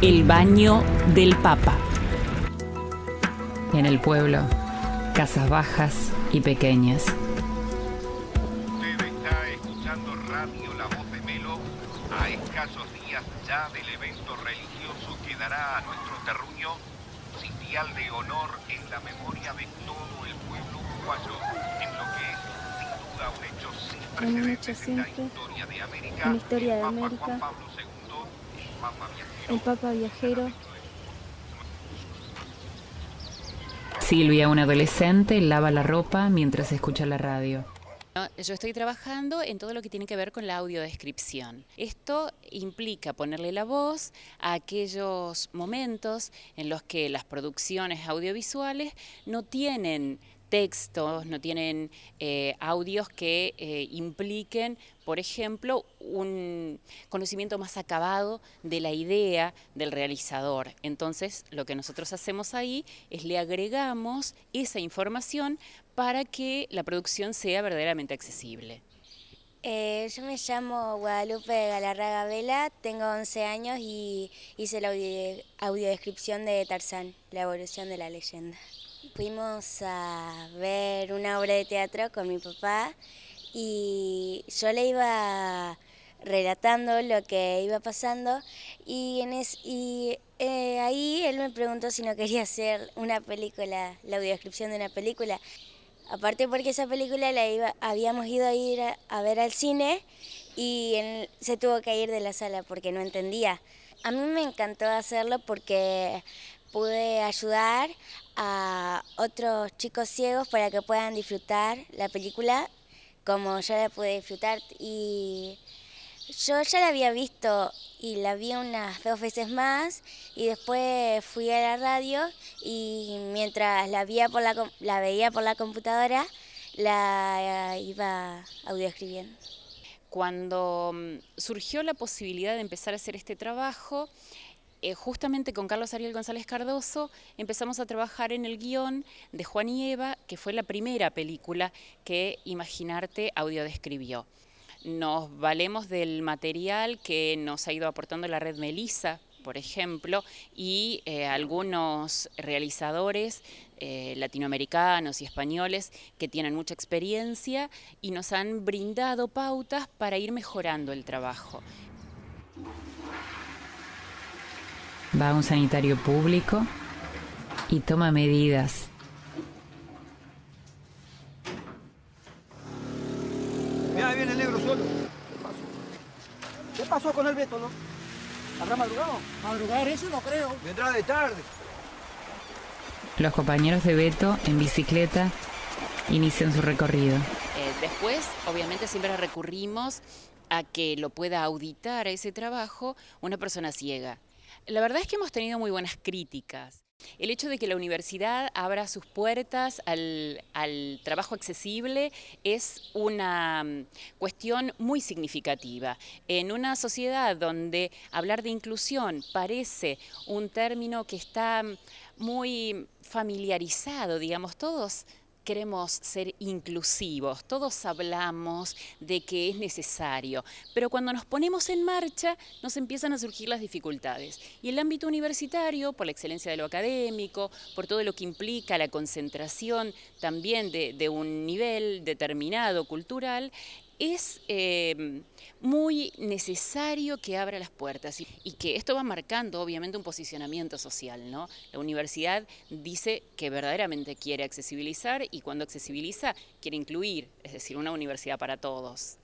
El baño del Papa. En el pueblo, casas bajas y pequeñas. Usted está escuchando Radio La Voz de Melo a escasos días ya del evento religioso que dará a nuestro terruño sitial de honor en la memoria de todo el pueblo uruguayo, en lo que es sin duda un hecho sin precedentes en la historia de América. en la historia de el Papa América. Juan Pablo II, el Papa viajero. Silvia, una adolescente, lava la ropa mientras escucha la radio. Yo estoy trabajando en todo lo que tiene que ver con la audiodescripción. Esto implica ponerle la voz a aquellos momentos en los que las producciones audiovisuales no tienen textos, no tienen eh, audios que eh, impliquen, por ejemplo, un conocimiento más acabado de la idea del realizador. Entonces, lo que nosotros hacemos ahí es le agregamos esa información para que la producción sea verdaderamente accesible. Eh, yo me llamo Guadalupe Galarraga Vela, tengo 11 años y hice la audio- audiodescripción de Tarzán, la evolución de la leyenda. Fuimos a ver una obra de teatro con mi papá y yo le iba relatando lo que iba pasando y, en es- y eh, ahí él me preguntó si no quería hacer una película, la audiodescripción de una película. Aparte porque esa película la iba, habíamos ido a ir a, a ver al cine y él se tuvo que ir de la sala porque no entendía. A mí me encantó hacerlo porque pude ayudar a otros chicos ciegos para que puedan disfrutar la película como yo la pude disfrutar y yo ya la había visto y la vi unas dos veces más y después fui a la radio y mientras la, veía por la, la veía por la computadora la iba audioescribiendo. Cuando mm, surgió la posibilidad de empezar a hacer este trabajo, eh, justamente con Carlos Ariel González Cardoso empezamos a trabajar en el guion de Juan y Eva, que fue la primera película que Imaginarte audiodescribió. Nos valemos del material que nos ha ido aportando la red Melissa, por ejemplo, y eh, algunos realizadores eh, latinoamericanos y españoles que tienen mucha experiencia y nos han brindado pautas para ir mejorando el trabajo. Va a un sanitario público y toma medidas. Mira, ahí viene el negro solo. ¿Qué pasó? ¿Qué pasó con el Beto, no? ¿Habrá madrugado? Madrugar eso no creo. Vendrá de tarde. Los compañeros de Beto, en bicicleta, inician su recorrido. Eh, después, obviamente, siempre recurrimos a que lo pueda auditar a ese trabajo una persona ciega. La verdad es que hemos tenido muy buenas críticas. El hecho de que la universidad abra sus puertas al, trabajo accesible es una mm, cuestión muy significativa. En una sociedad donde hablar de inclusión parece un término que está mm, muy familiarizado, digamos, todos queremos ser inclusivos, todos hablamos de que es necesario, pero cuando nos ponemos en marcha nos empiezan a surgir las dificultades. Y el ámbito universitario, por la excelencia de lo académico, por todo lo que implica la concentración también de, de un nivel determinado cultural, es eh, muy necesario que abra las puertas y, que esto va marcando obviamente un posicionamiento social. ¿no? La universidad dice que verdaderamente quiere accesibilizar y cuando accesibiliza quiere incluir, es decir, una universidad para todos.